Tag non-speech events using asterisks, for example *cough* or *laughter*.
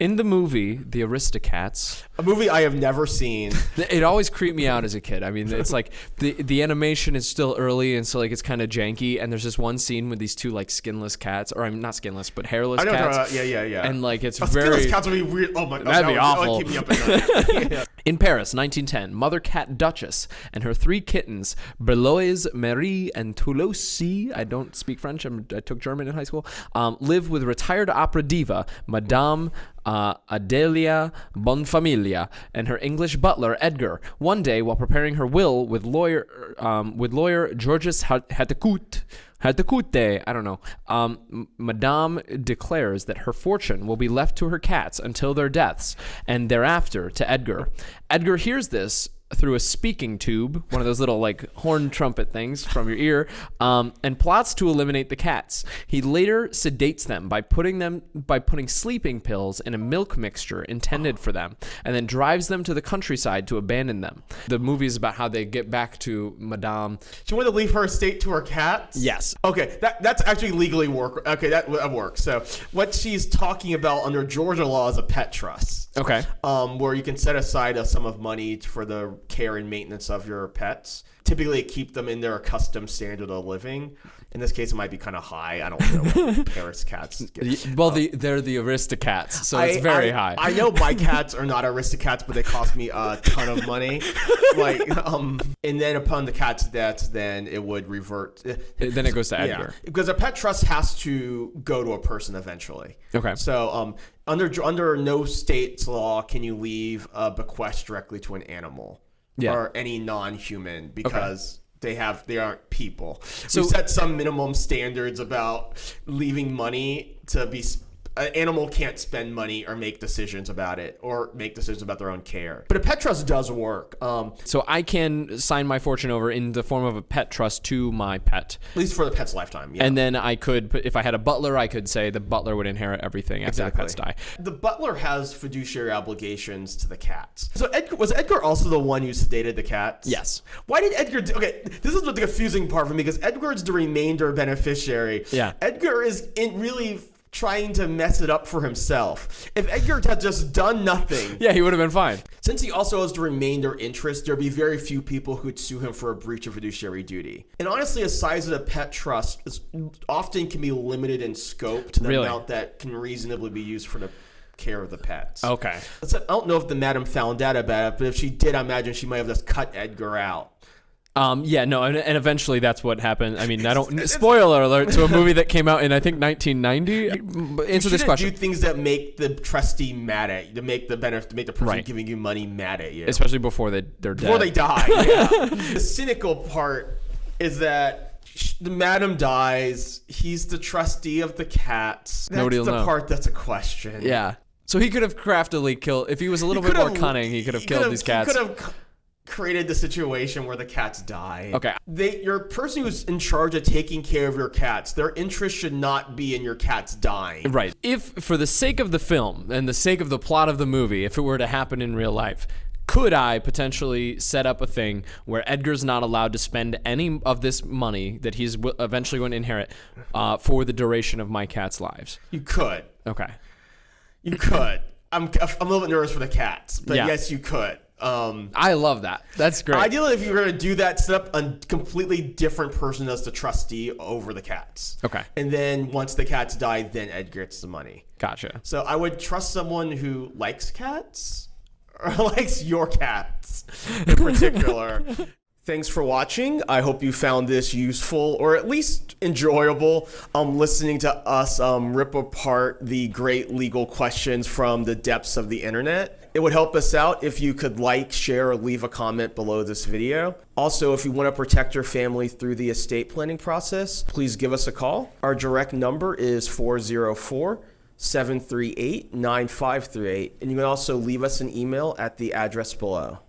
In the movie, The Aristocats, A movie I have never seen. it always creeped me out as a kid. I mean, it's like the the animation is still early, and so like it's kind of janky. And there's this one scene with these two like skinless cats, or I'm not skinless, but hairless I know. cats. uh, yeah, yeah, yeah. And like it's Oh, very Skinless cats would be weird. Oh my god, That'd that be would- that would awful. keep me up at night. *laughs* Yeah. In Paris, 1910, mother cat Duchess and her three kittens, Beloise, Marie, and Toulouse, I don't speak French, I'm, I took German in high school, um, live with retired opera diva, Madame uh, Adelia Bonfamiglia, and her English butler, Edgar. One day, while preparing her will with lawyer, um, with lawyer Georges Hatecout, Hatekute, I don't know. Um, Madame declares that her fortune will be left to her cats until their deaths, and thereafter to Edgar. Edgar hears this through a speaking tube, one of those little like horn trumpet things from your ear, um, and plots to eliminate the cats. He later sedates them by putting them by putting sleeping pills in a milk mixture intended for them, and then drives them to the countryside to abandon them. The movie is about how they get back to Madame. She wanted to leave her estate to her cats. Yes. Okay, that that's actually legally work. Okay, that, that works. So what she's talking about under Georgia law is a pet trust. Okay. Um, where you can set aside a sum of money for the care and maintenance of your pets. Typically, keep them in their accustomed standard of living. In this case, it might be kind of high. I don't know what *laughs* Paris cats get. Well, the, they're the Aristocats, so it's very I- high. I know my *laughs* cats are not aristocats, but they cost me a ton of money. like, um, and then upon the cat's death, then it would revert. then it goes to Yeah, Edgar. because a pet trust has to go to a person eventually. Okay. So, um, under under no state's law can you leave a bequest directly to an animal Yeah. or any non-human because. They have they aren't people. So- we set some minimum standards about leaving money to be. Sp- An animal can't spend money or make decisions about it or make decisions about their own care. But a pet trust does work. Um, So I can sign my fortune over in the form of a pet trust to my pet. at least for the pet's lifetime. Yeah. And then I could, if I had a butler, I could say the butler would inherit everything after the pets die. The butler has fiduciary obligations to the cats. So Edgar was Edgar also the one who sedated the cats? Yes. Why did Edgar? Do, okay, this is the confusing part for me because Edgar's the remainder beneficiary. Yeah. Edgar is in really trying to mess it up for himself. If Edgar had just done nothing, Yeah, he would have been fine. since he also has the remainder interest, there'd be very few people who'd sue him for a breach of fiduciary duty. And honestly, a size of the pet trust is often can be limited in scope to the Really? amount that can reasonably be used for the care of the pets. Okay. So I don't know if the madam found out about it, but if she did, I imagine she might have just cut Edgar out. Um, yeah, no, and, and eventually that's what happened. I mean, I don't. *laughs* Spoiler alert to a movie that came out in I think 1990. Answer this Shouldn't question, Do things that make the trustee mad at you, to make the benefit, to make the person Right. giving you money mad at you. especially before they they're dead. before they die. Yeah. *laughs* the cynical part is that the madam dies. He's the trustee of the cats. That's Nobody the know. part that's a question. Yeah. So he could have craftily killed if he was a little He bit more cunning. He could have killed these cats. He could have created the situation where the cats die. Okay. They, your person who's in charge of taking care of your cats, their interest should not be in your cats dying. Right. If, for the sake of the film and the sake of the plot of the movie, if it were to happen in real life, could I potentially set up a thing where Edgar's not allowed to spend any of this money that he's w- eventually going to inherit uh, for the duration of my cat's lives? You could. Okay. You could. I'm, I'm a little bit nervous for the cats, but Yeah. yes, you could. Um, I love that. That's great. Ideally, if you were going to do that, set up a completely different person as the trustee over the cats. Okay. And then once the cats die, then Ed gets the money. Gotcha. So I would trust someone who likes cats or *laughs* likes your cats in particular. *laughs* Thanks for watching. I hope you found this useful or at least enjoyable. Um, listening to us um, rip apart the great legal questions from the depths of the internet. It would help us out if you could like, share, or leave a comment below this video. Also, if you want to protect your family through the estate planning process, please give us a call. Our direct number is 404 738 9538, and you can also leave us an email at the address below.